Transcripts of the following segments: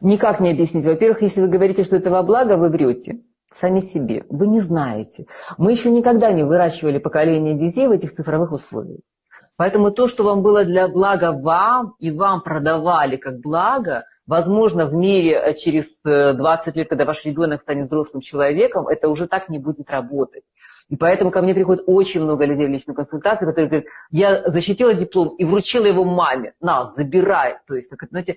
Никак не объяснить. Во-первых, если вы говорите, что это во благо, вы врете сами себе. Вы не знаете. Мы еще никогда не выращивали поколение детей в этих цифровых условиях. Поэтому то, что вам было для блага вам, и вам продавали как благо, возможно, в мире э, через 20 э, лет, когда ваш ребенок станет взрослым человеком, это уже так не будет работать. И поэтому ко мне приходит очень много людей в личную консультацию, которые говорят, я защитила диплом и вручила его маме. На, забирай. То есть, как, знаете,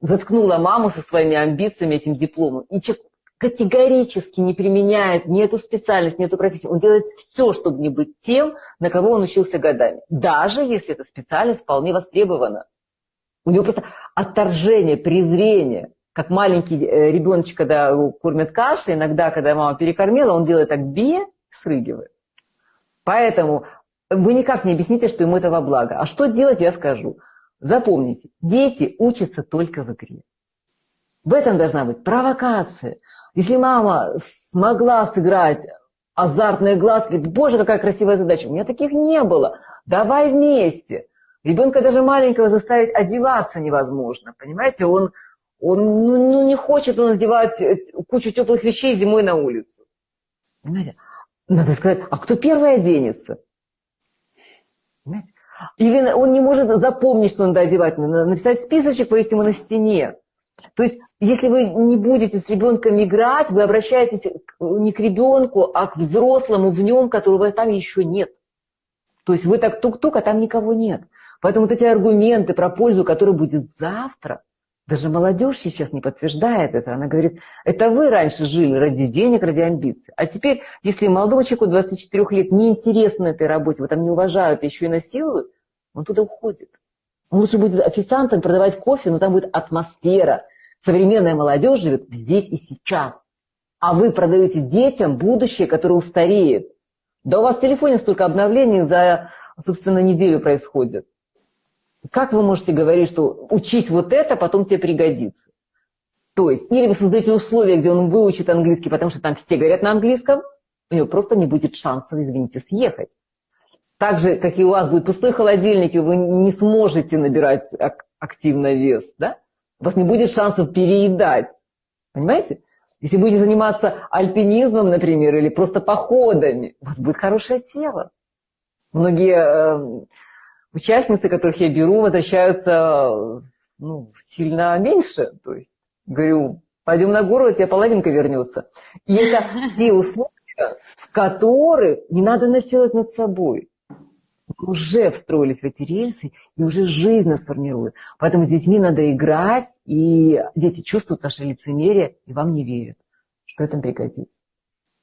заткнула маму со своими амбициями этим дипломом. И человек категорически не применяет ни эту специальность, ни эту профессию. Он делает все, чтобы не быть тем, на кого он учился годами. Даже если эта специальность вполне востребована. У него просто отторжение, презрение. Как маленький э, ребеночек, когда кормят кашей, иногда, когда мама перекормила, он делает так бе, срыгивает. Поэтому вы никак не объясните, что ему это во благо. А что делать, я скажу. Запомните, дети учатся только в игре. В этом должна быть провокация. Если мама смогла сыграть азартные глазки, боже, какая красивая задача. У меня таких не было. Давай вместе. Ребенка даже маленького заставить одеваться невозможно. Понимаете, он, он ну, ну, не хочет он одевать кучу теплых вещей зимой на улицу. Понимаете? Надо сказать, а кто первый оденется? Понимаете? Или он не может запомнить, что надо одевать. Надо написать списочек, повесить ему на стене. То есть, если вы не будете с ребенком играть, вы обращаетесь не к ребенку, а к взрослому в нем, которого там еще нет. То есть вы так тук-тук, а там никого нет. Поэтому вот эти аргументы про пользу, которая будет завтра, даже молодежь сейчас не подтверждает это. Она говорит, это вы раньше жили ради денег, ради амбиций. А теперь, если молодому человеку 24 лет неинтересно этой работе, вы там не уважают, еще и насилуют, он туда уходит. Он лучше будет официантом продавать кофе, но там будет атмосфера, Современная молодежь живет здесь и сейчас. А вы продаете детям будущее, которое устареет. Да у вас в телефоне столько обновлений за, собственно, неделю происходит. Как вы можете говорить, что учись вот это, потом тебе пригодится? То есть, или вы создаете условия, где он выучит английский, потому что там все говорят на английском, у него просто не будет шансов, извините, съехать. Так же, как и у вас будет пустой холодильник, и вы не сможете набирать активно вес, да? у вас не будет шансов переедать. Понимаете? Если будете заниматься альпинизмом, например, или просто походами, у вас будет хорошее тело. Многие э, участницы, которых я беру, возвращаются ну, сильно меньше. То есть говорю, пойдем на гору, у тебя половинка вернется. И это те условия, в которых не надо насиловать над собой уже встроились в эти рельсы и уже жизнь нас формирует. Поэтому с детьми надо играть, и дети чувствуют ваше лицемерие и вам не верят, что это пригодится.